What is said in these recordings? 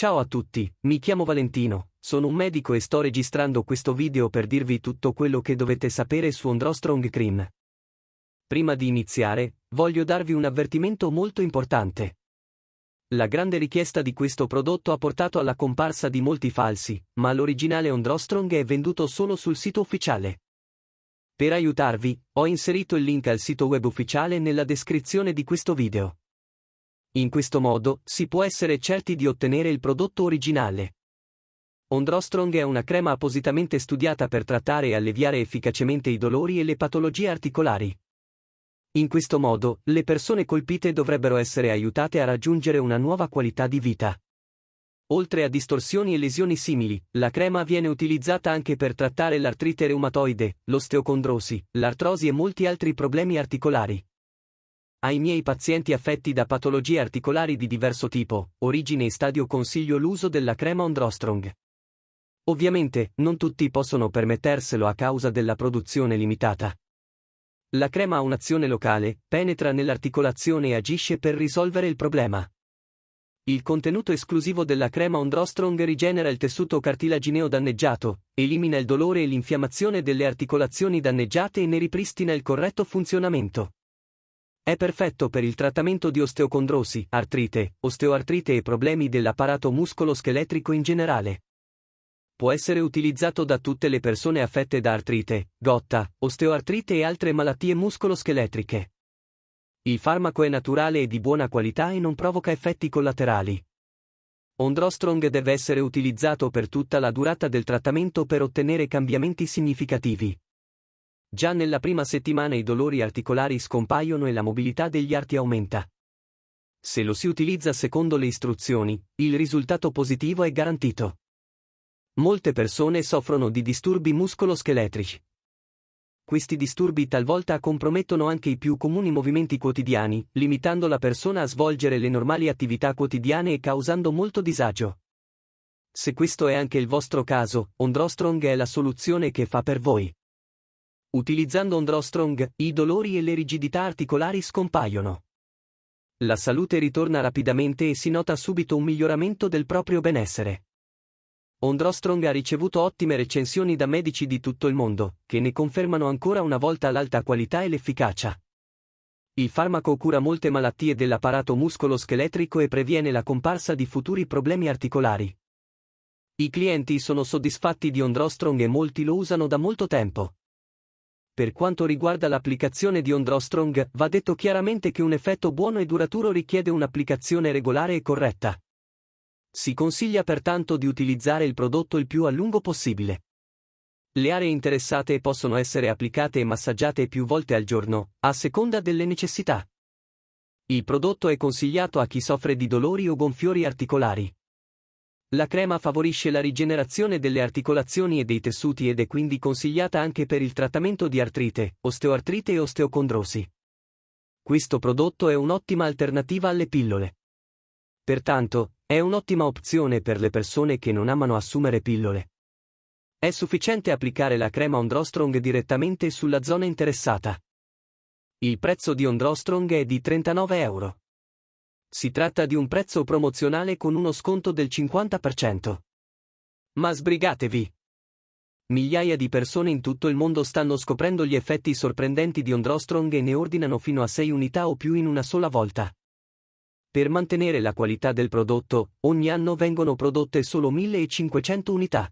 Ciao a tutti, mi chiamo Valentino, sono un medico e sto registrando questo video per dirvi tutto quello che dovete sapere su Ondrostrong Cream. Prima di iniziare, voglio darvi un avvertimento molto importante. La grande richiesta di questo prodotto ha portato alla comparsa di molti falsi, ma l'originale Ondrostrong è venduto solo sul sito ufficiale. Per aiutarvi, ho inserito il link al sito web ufficiale nella descrizione di questo video. In questo modo, si può essere certi di ottenere il prodotto originale. Ondrostrong è una crema appositamente studiata per trattare e alleviare efficacemente i dolori e le patologie articolari. In questo modo, le persone colpite dovrebbero essere aiutate a raggiungere una nuova qualità di vita. Oltre a distorsioni e lesioni simili, la crema viene utilizzata anche per trattare l'artrite reumatoide, l'osteocondrosi, l'artrosi e molti altri problemi articolari. Ai miei pazienti affetti da patologie articolari di diverso tipo, origine e stadio consiglio l'uso della crema Ondrostrong. Ovviamente, non tutti possono permetterselo a causa della produzione limitata. La crema ha un'azione locale, penetra nell'articolazione e agisce per risolvere il problema. Il contenuto esclusivo della crema Ondrostrong rigenera il tessuto cartilagineo danneggiato, elimina il dolore e l'infiammazione delle articolazioni danneggiate e ne ripristina il corretto funzionamento. È perfetto per il trattamento di osteocondrosi, artrite, osteoartrite e problemi dell'apparato muscolo-scheletrico in generale. Può essere utilizzato da tutte le persone affette da artrite, gotta, osteoartrite e altre malattie muscolo-scheletriche. Il farmaco è naturale e di buona qualità e non provoca effetti collaterali. Ondrostrong deve essere utilizzato per tutta la durata del trattamento per ottenere cambiamenti significativi. Già nella prima settimana i dolori articolari scompaiono e la mobilità degli arti aumenta. Se lo si utilizza secondo le istruzioni, il risultato positivo è garantito. Molte persone soffrono di disturbi muscoloscheletrici. Questi disturbi talvolta compromettono anche i più comuni movimenti quotidiani, limitando la persona a svolgere le normali attività quotidiane e causando molto disagio. Se questo è anche il vostro caso, Ondrostrong è la soluzione che fa per voi. Utilizzando Ondrostrong, i dolori e le rigidità articolari scompaiono. La salute ritorna rapidamente e si nota subito un miglioramento del proprio benessere. Ondrostrong ha ricevuto ottime recensioni da medici di tutto il mondo, che ne confermano ancora una volta l'alta qualità e l'efficacia. Il farmaco cura molte malattie dell'apparato muscolo-scheletrico e previene la comparsa di futuri problemi articolari. I clienti sono soddisfatti di Ondrostrong e molti lo usano da molto tempo. Per quanto riguarda l'applicazione di Ondrostrong, va detto chiaramente che un effetto buono e duraturo richiede un'applicazione regolare e corretta. Si consiglia pertanto di utilizzare il prodotto il più a lungo possibile. Le aree interessate possono essere applicate e massaggiate più volte al giorno, a seconda delle necessità. Il prodotto è consigliato a chi soffre di dolori o gonfiori articolari. La crema favorisce la rigenerazione delle articolazioni e dei tessuti ed è quindi consigliata anche per il trattamento di artrite, osteoartrite e osteocondrosi. Questo prodotto è un'ottima alternativa alle pillole. Pertanto, è un'ottima opzione per le persone che non amano assumere pillole. È sufficiente applicare la crema Ondrostrong direttamente sulla zona interessata. Il prezzo di Ondrostrong è di 39 euro. Si tratta di un prezzo promozionale con uno sconto del 50%. Ma sbrigatevi! Migliaia di persone in tutto il mondo stanno scoprendo gli effetti sorprendenti di Ondrostrong e ne ordinano fino a 6 unità o più in una sola volta. Per mantenere la qualità del prodotto, ogni anno vengono prodotte solo 1500 unità.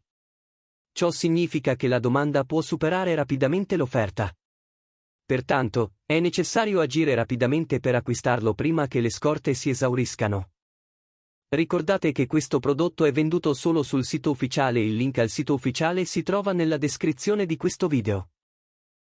Ciò significa che la domanda può superare rapidamente l'offerta. Pertanto, è necessario agire rapidamente per acquistarlo prima che le scorte si esauriscano. Ricordate che questo prodotto è venduto solo sul sito ufficiale il link al sito ufficiale si trova nella descrizione di questo video.